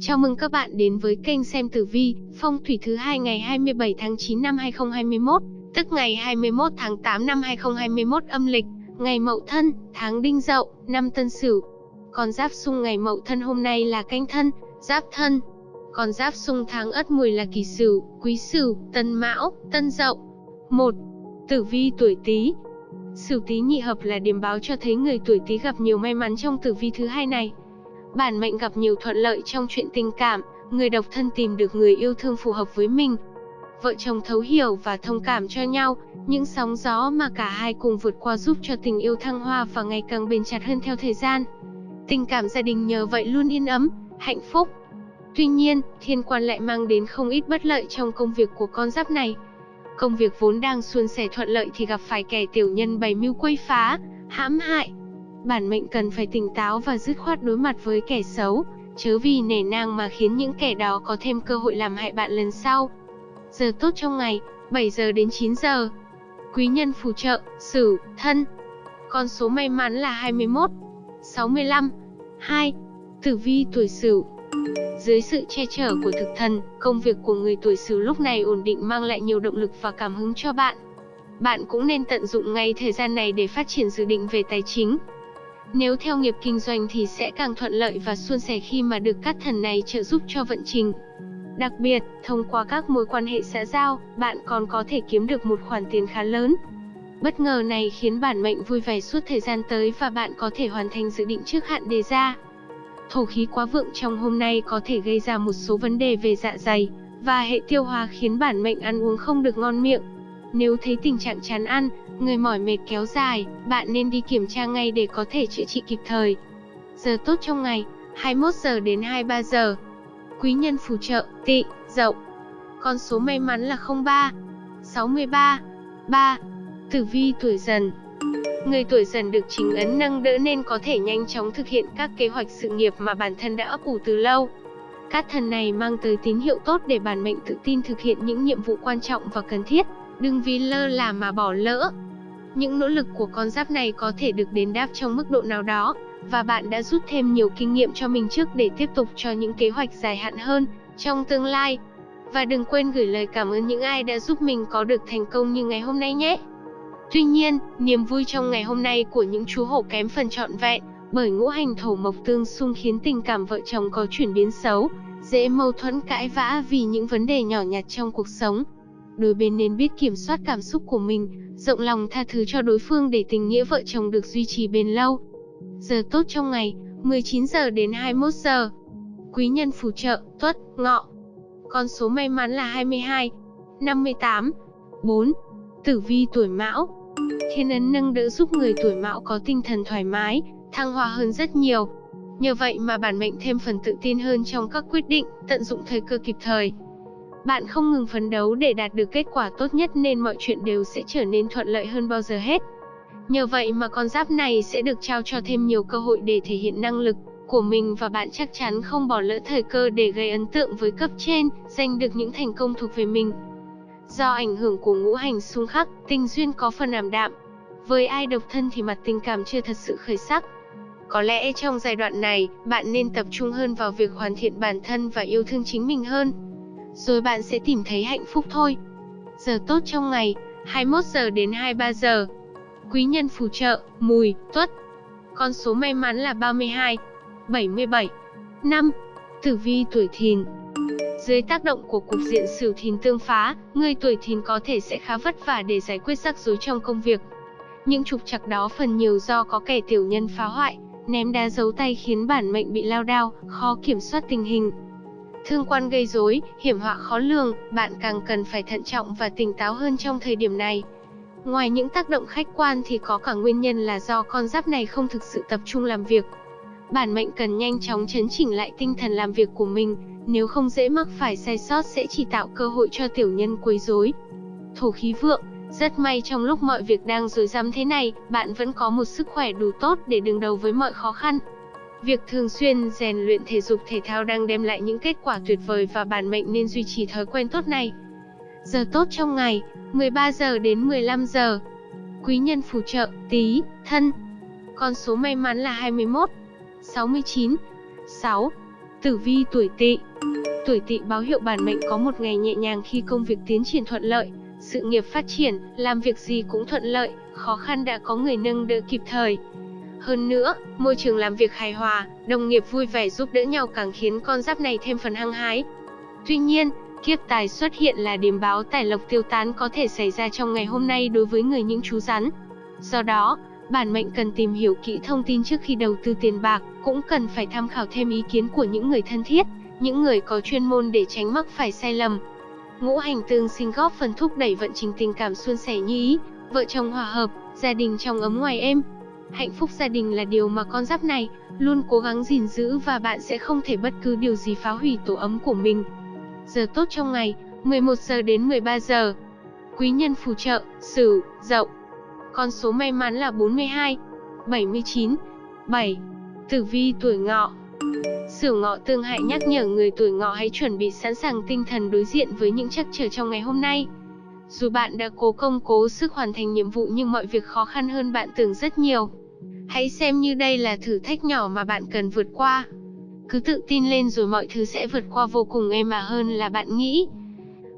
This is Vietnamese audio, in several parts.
Chào mừng các bạn đến với kênh xem tử vi, phong thủy thứ hai ngày 27 tháng 9 năm 2021, tức ngày 21 tháng 8 năm 2021 âm lịch, ngày Mậu Thân, tháng Đinh Dậu, năm Tân Sửu. Con giáp xung ngày Mậu Thân hôm nay là Canh Thân, Giáp Thân. Con giáp xung tháng Ất Mùi là Kỷ Sửu, Quý Sửu, Tân Mão, Tân Dậu. 1. Tử vi tuổi Tý. Sửu Tý nhị hợp là điểm báo cho thấy người tuổi Tý gặp nhiều may mắn trong tử vi thứ hai này. Bản mệnh gặp nhiều thuận lợi trong chuyện tình cảm, người độc thân tìm được người yêu thương phù hợp với mình. Vợ chồng thấu hiểu và thông cảm cho nhau, những sóng gió mà cả hai cùng vượt qua giúp cho tình yêu thăng hoa và ngày càng bền chặt hơn theo thời gian. Tình cảm gia đình nhờ vậy luôn yên ấm, hạnh phúc. Tuy nhiên, thiên quan lại mang đến không ít bất lợi trong công việc của con giáp này. Công việc vốn đang suôn sẻ thuận lợi thì gặp phải kẻ tiểu nhân bày mưu quấy phá, hãm hại, bản mệnh cần phải tỉnh táo và dứt khoát đối mặt với kẻ xấu, chớ vì nể nang mà khiến những kẻ đó có thêm cơ hội làm hại bạn lần sau. Giờ tốt trong ngày, 7 giờ đến 9 giờ. Quý nhân phù trợ, Sửu, Thân. Con số may mắn là 21, 65, 2. Tử vi tuổi Sửu. Dưới sự che chở của thực thần, công việc của người tuổi Sửu lúc này ổn định mang lại nhiều động lực và cảm hứng cho bạn. Bạn cũng nên tận dụng ngay thời gian này để phát triển dự định về tài chính, nếu theo nghiệp kinh doanh thì sẽ càng thuận lợi và suôn sẻ khi mà được các thần này trợ giúp cho vận trình. Đặc biệt, thông qua các mối quan hệ xã giao, bạn còn có thể kiếm được một khoản tiền khá lớn. Bất ngờ này khiến bản mệnh vui vẻ suốt thời gian tới và bạn có thể hoàn thành dự định trước hạn đề ra. Thổ khí quá vượng trong hôm nay có thể gây ra một số vấn đề về dạ dày và hệ tiêu hóa khiến bản mệnh ăn uống không được ngon miệng. Nếu thấy tình trạng chán ăn, người mỏi mệt kéo dài, bạn nên đi kiểm tra ngay để có thể chữa trị kịp thời. Giờ tốt trong ngày, 21 giờ đến 23 giờ. Quý nhân phù trợ, tị, dậu. Con số may mắn là 03, 63, 3. Tử vi tuổi dần. Người tuổi dần được chính ấn nâng đỡ nên có thể nhanh chóng thực hiện các kế hoạch sự nghiệp mà bản thân đã ấp ủ từ lâu. Các thần này mang tới tín hiệu tốt để bản mệnh tự tin thực hiện những nhiệm vụ quan trọng và cần thiết. Đừng vì lơ là mà bỏ lỡ. Những nỗ lực của con giáp này có thể được đền đáp trong mức độ nào đó, và bạn đã rút thêm nhiều kinh nghiệm cho mình trước để tiếp tục cho những kế hoạch dài hạn hơn trong tương lai. Và đừng quên gửi lời cảm ơn những ai đã giúp mình có được thành công như ngày hôm nay nhé. Tuy nhiên, niềm vui trong ngày hôm nay của những chú hổ kém phần trọn vẹn, bởi ngũ hành thổ mộc tương xung khiến tình cảm vợ chồng có chuyển biến xấu, dễ mâu thuẫn cãi vã vì những vấn đề nhỏ nhặt trong cuộc sống đôi bên nên biết kiểm soát cảm xúc của mình, rộng lòng tha thứ cho đối phương để tình nghĩa vợ chồng được duy trì bền lâu. Giờ tốt trong ngày, 19 giờ đến 21 giờ. Quý nhân phù trợ, tuất, ngọ. Con số may mắn là 22, 58, 4. Tử vi tuổi mão. Thiên ấn nâng đỡ giúp người tuổi mão có tinh thần thoải mái, thăng hoa hơn rất nhiều. Nhờ vậy mà bản mệnh thêm phần tự tin hơn trong các quyết định, tận dụng thời cơ kịp thời. Bạn không ngừng phấn đấu để đạt được kết quả tốt nhất nên mọi chuyện đều sẽ trở nên thuận lợi hơn bao giờ hết. Nhờ vậy mà con giáp này sẽ được trao cho thêm nhiều cơ hội để thể hiện năng lực của mình và bạn chắc chắn không bỏ lỡ thời cơ để gây ấn tượng với cấp trên, giành được những thành công thuộc về mình. Do ảnh hưởng của ngũ hành xung khắc, tình duyên có phần ảm đạm. Với ai độc thân thì mặt tình cảm chưa thật sự khởi sắc. Có lẽ trong giai đoạn này, bạn nên tập trung hơn vào việc hoàn thiện bản thân và yêu thương chính mình hơn rồi bạn sẽ tìm thấy hạnh phúc thôi. Giờ tốt trong ngày, 21 giờ đến 23 giờ. Quý nhân phù trợ, mùi, tuất. Con số may mắn là 32, 77, 5. Tử vi tuổi thìn. Dưới tác động của cục diện sửu thìn tương phá, người tuổi thìn có thể sẽ khá vất vả để giải quyết rắc rối trong công việc. Những trục trặc đó phần nhiều do có kẻ tiểu nhân phá hoại, ném đá giấu tay khiến bản mệnh bị lao đao, khó kiểm soát tình hình. Thương quan gây rối, hiểm họa khó lường, bạn càng cần phải thận trọng và tỉnh táo hơn trong thời điểm này. Ngoài những tác động khách quan thì có cả nguyên nhân là do con giáp này không thực sự tập trung làm việc. Bản mệnh cần nhanh chóng chấn chỉnh lại tinh thần làm việc của mình, nếu không dễ mắc phải sai sót sẽ chỉ tạo cơ hội cho tiểu nhân quấy rối. Thổ khí vượng, rất may trong lúc mọi việc đang rối rắm thế này, bạn vẫn có một sức khỏe đủ tốt để đương đầu với mọi khó khăn. Việc thường xuyên rèn luyện thể dục thể thao đang đem lại những kết quả tuyệt vời và bản mệnh nên duy trì thói quen tốt này. Giờ tốt trong ngày, 13 giờ đến 15 giờ. Quý nhân phù trợ, tí, thân. Con số may mắn là 21, 69, 6. Tử vi tuổi Tỵ. Tuổi Tỵ báo hiệu bản mệnh có một ngày nhẹ nhàng khi công việc tiến triển thuận lợi, sự nghiệp phát triển, làm việc gì cũng thuận lợi, khó khăn đã có người nâng đỡ kịp thời. Hơn nữa, môi trường làm việc hài hòa, đồng nghiệp vui vẻ giúp đỡ nhau càng khiến con giáp này thêm phần hăng hái. Tuy nhiên, kiếp tài xuất hiện là điểm báo tài lộc tiêu tán có thể xảy ra trong ngày hôm nay đối với người những chú rắn. Do đó, bản mệnh cần tìm hiểu kỹ thông tin trước khi đầu tư tiền bạc, cũng cần phải tham khảo thêm ý kiến của những người thân thiết, những người có chuyên môn để tránh mắc phải sai lầm. Ngũ hành tương sinh góp phần thúc đẩy vận trình tình cảm suôn sẻ như ý, vợ chồng hòa hợp, gia đình trong ấm ngoài êm. Hạnh phúc gia đình là điều mà con giáp này luôn cố gắng gìn giữ và bạn sẽ không thể bất cứ điều gì phá hủy tổ ấm của mình. Giờ tốt trong ngày, 11 giờ đến 13 giờ. Quý nhân phù trợ, Sửu, Dậu. Con số may mắn là 42, 79, 7. Tử vi tuổi Ngọ. Sửu Ngọ tương hại nhắc nhở người tuổi Ngọ hãy chuẩn bị sẵn sàng tinh thần đối diện với những trắc trở trong ngày hôm nay. Dù bạn đã cố công cố sức hoàn thành nhiệm vụ nhưng mọi việc khó khăn hơn bạn tưởng rất nhiều. Hãy xem như đây là thử thách nhỏ mà bạn cần vượt qua. Cứ tự tin lên rồi mọi thứ sẽ vượt qua vô cùng êm mà hơn là bạn nghĩ.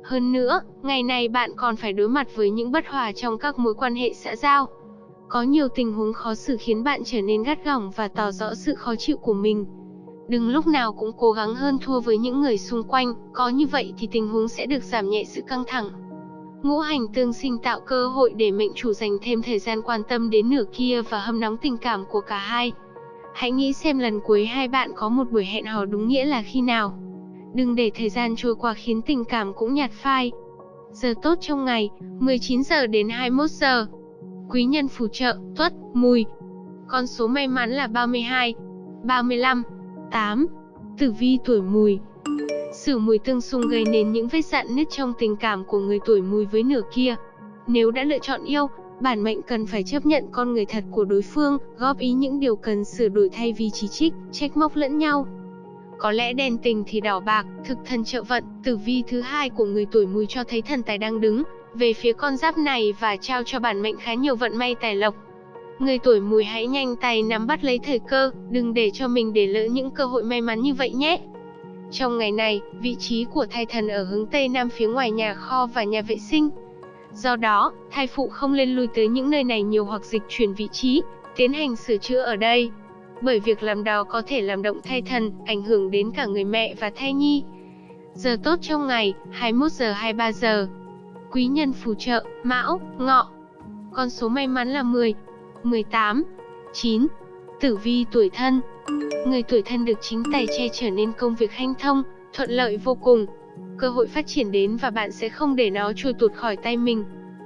Hơn nữa, ngày này bạn còn phải đối mặt với những bất hòa trong các mối quan hệ xã giao. Có nhiều tình huống khó xử khiến bạn trở nên gắt gỏng và tỏ rõ sự khó chịu của mình. Đừng lúc nào cũng cố gắng hơn thua với những người xung quanh, có như vậy thì tình huống sẽ được giảm nhẹ sự căng thẳng. Ngũ hành tương sinh tạo cơ hội để mệnh chủ dành thêm thời gian quan tâm đến nửa kia và hâm nóng tình cảm của cả hai. Hãy nghĩ xem lần cuối hai bạn có một buổi hẹn hò đúng nghĩa là khi nào. Đừng để thời gian trôi qua khiến tình cảm cũng nhạt phai. Giờ tốt trong ngày, 19 giờ đến 21 giờ. Quý nhân phù trợ, tuất, mùi. Con số may mắn là 32, 35, 8. Tử vi tuổi mùi. Sử mùi tương xung gây nên những vết dạn nứt trong tình cảm của người tuổi mùi với nửa kia. Nếu đã lựa chọn yêu, bản mệnh cần phải chấp nhận con người thật của đối phương, góp ý những điều cần sửa đổi thay vì chỉ trích, trách móc lẫn nhau. Có lẽ đèn tình thì đỏ bạc, thực thần trợ vận, tử vi thứ hai của người tuổi mùi cho thấy thần tài đang đứng về phía con giáp này và trao cho bản mệnh khá nhiều vận may tài lộc. Người tuổi mùi hãy nhanh tay nắm bắt lấy thời cơ, đừng để cho mình để lỡ những cơ hội may mắn như vậy nhé. Trong ngày này, vị trí của thai thần ở hướng Tây Nam phía ngoài nhà kho và nhà vệ sinh. Do đó, thai phụ không lên lui tới những nơi này nhiều hoặc dịch chuyển vị trí, tiến hành sửa chữa ở đây. Bởi việc làm đó có thể làm động thai thần, ảnh hưởng đến cả người mẹ và thai nhi. Giờ tốt trong ngày, 21 giờ 23 giờ. Quý nhân phù trợ, Mão, Ngọ. Con số may mắn là 10, 18, 9. Tử vi tuổi thân Người tuổi thân được chính tài che trở nên công việc hanh thông, thuận lợi vô cùng. Cơ hội phát triển đến và bạn sẽ không để nó trôi tuột khỏi tay mình.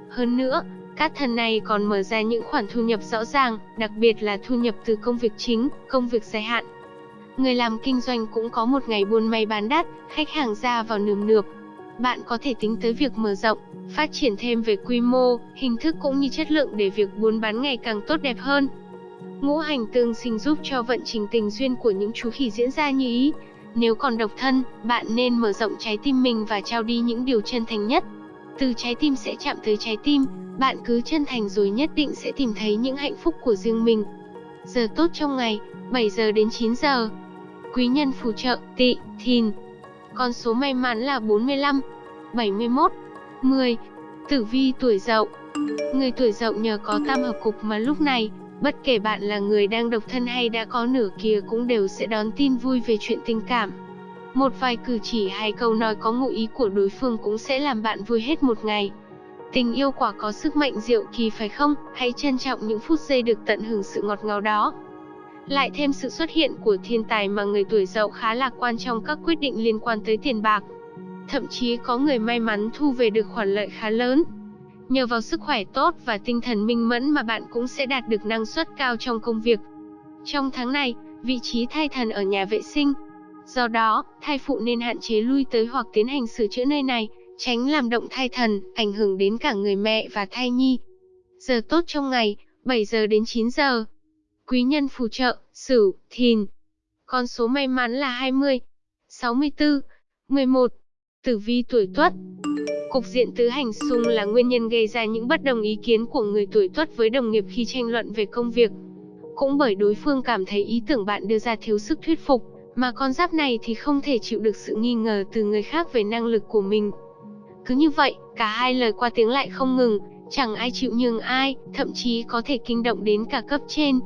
Hơn nữa, các thần này còn mở ra những khoản thu nhập rõ ràng, đặc biệt là thu nhập từ công việc chính, công việc dài hạn. Người làm kinh doanh cũng có một ngày buôn may bán đắt, khách hàng ra vào nườm nượp. Bạn có thể tính tới việc mở rộng, phát triển thêm về quy mô, hình thức cũng như chất lượng để việc buôn bán ngày càng tốt đẹp hơn. Ngũ hành tương sinh giúp cho vận trình tình duyên của những chú khỉ diễn ra như ý. Nếu còn độc thân, bạn nên mở rộng trái tim mình và trao đi những điều chân thành nhất. Từ trái tim sẽ chạm tới trái tim, bạn cứ chân thành rồi nhất định sẽ tìm thấy những hạnh phúc của riêng mình. Giờ tốt trong ngày, 7 giờ đến 9 giờ. Quý nhân phù trợ, tị, thìn. Con số may mắn là 45, 71, 10. Tử vi tuổi dậu. Người tuổi dậu nhờ có tam hợp cục mà lúc này, Bất kể bạn là người đang độc thân hay đã có nửa kia cũng đều sẽ đón tin vui về chuyện tình cảm. Một vài cử chỉ hay câu nói có ngụ ý của đối phương cũng sẽ làm bạn vui hết một ngày. Tình yêu quả có sức mạnh diệu kỳ phải không? Hãy trân trọng những phút giây được tận hưởng sự ngọt ngào đó. Lại thêm sự xuất hiện của thiên tài mà người tuổi dậu khá lạc quan trong các quyết định liên quan tới tiền bạc. Thậm chí có người may mắn thu về được khoản lợi khá lớn. Nhờ vào sức khỏe tốt và tinh thần minh mẫn mà bạn cũng sẽ đạt được năng suất cao trong công việc. Trong tháng này, vị trí thai thần ở nhà vệ sinh. Do đó, thai phụ nên hạn chế lui tới hoặc tiến hành sửa chữa nơi này, tránh làm động thai thần, ảnh hưởng đến cả người mẹ và thai nhi. Giờ tốt trong ngày, 7 giờ đến 9 giờ. Quý nhân phù trợ, Sửu, Thìn. Con số may mắn là 20, 64, 11. Tử vi tuổi Tuất. Cục diện tứ hành xung là nguyên nhân gây ra những bất đồng ý kiến của người tuổi tuất với đồng nghiệp khi tranh luận về công việc. Cũng bởi đối phương cảm thấy ý tưởng bạn đưa ra thiếu sức thuyết phục, Mà con giáp này thì không thể chịu được sự nghi ngờ từ người khác về năng lực của mình. Cứ như vậy, cả hai lời qua tiếng lại không ngừng, chẳng ai chịu nhường ai, thậm chí có thể kinh động đến cả cấp trên.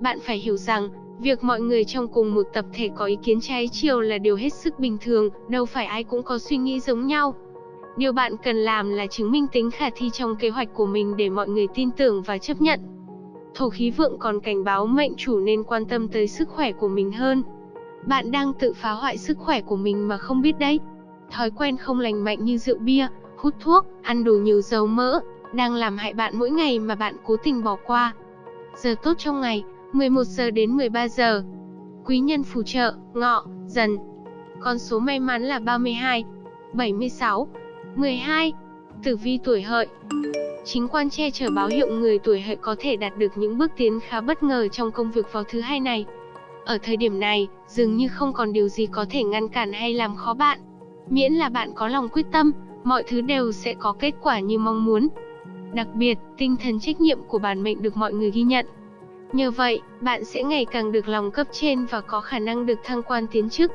Bạn phải hiểu rằng, việc mọi người trong cùng một tập thể có ý kiến trái chiều là điều hết sức bình thường, đâu phải ai cũng có suy nghĩ giống nhau. Điều bạn cần làm là chứng minh tính khả thi trong kế hoạch của mình để mọi người tin tưởng và chấp nhận. Thổ khí vượng còn cảnh báo mệnh chủ nên quan tâm tới sức khỏe của mình hơn. Bạn đang tự phá hoại sức khỏe của mình mà không biết đấy. Thói quen không lành mạnh như rượu bia, hút thuốc, ăn đồ nhiều dầu mỡ, đang làm hại bạn mỗi ngày mà bạn cố tình bỏ qua. Giờ tốt trong ngày, 11 giờ đến 13 giờ. Quý nhân phù trợ, ngọ, dần. Con số may mắn là 32, 76, 12. Tử vi tuổi hợi. Chính quan che chở báo hiệu người tuổi hợi có thể đạt được những bước tiến khá bất ngờ trong công việc vào thứ hai này. Ở thời điểm này, dường như không còn điều gì có thể ngăn cản hay làm khó bạn. Miễn là bạn có lòng quyết tâm, mọi thứ đều sẽ có kết quả như mong muốn. Đặc biệt, tinh thần trách nhiệm của bản mệnh được mọi người ghi nhận. Nhờ vậy, bạn sẽ ngày càng được lòng cấp trên và có khả năng được thăng quan tiến chức.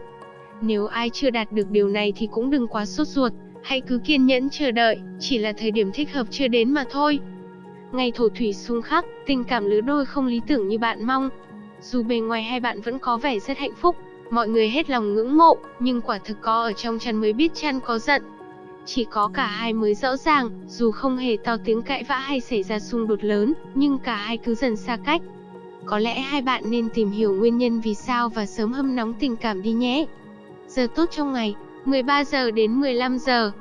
Nếu ai chưa đạt được điều này thì cũng đừng quá sốt ruột, hãy cứ kiên nhẫn chờ đợi, chỉ là thời điểm thích hợp chưa đến mà thôi. Ngày thổ thủy xung khắc, tình cảm lứa đôi không lý tưởng như bạn mong. Dù bề ngoài hai bạn vẫn có vẻ rất hạnh phúc, mọi người hết lòng ngưỡng mộ, nhưng quả thực có ở trong chăn mới biết chăn có giận. Chỉ có cả hai mới rõ ràng, dù không hề to tiếng cãi vã hay xảy ra xung đột lớn, nhưng cả hai cứ dần xa cách. Có lẽ hai bạn nên tìm hiểu nguyên nhân vì sao và sớm hâm nóng tình cảm đi nhé. Giờ tốt trong ngày, 13 giờ đến 15 giờ.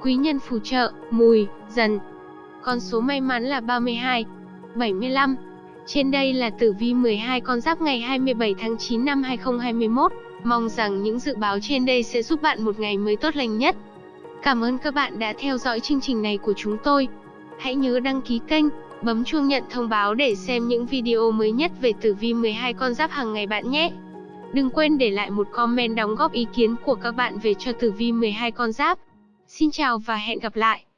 Quý nhân phù trợ, mùi, dần. Con số may mắn là 32, 75. Trên đây là tử vi 12 con giáp ngày 27 tháng 9 năm 2021. Mong rằng những dự báo trên đây sẽ giúp bạn một ngày mới tốt lành nhất. Cảm ơn các bạn đã theo dõi chương trình này của chúng tôi. Hãy nhớ đăng ký kênh, bấm chuông nhận thông báo để xem những video mới nhất về tử vi 12 con giáp hàng ngày bạn nhé. Đừng quên để lại một comment đóng góp ý kiến của các bạn về cho tử vi 12 con giáp. Xin chào và hẹn gặp lại.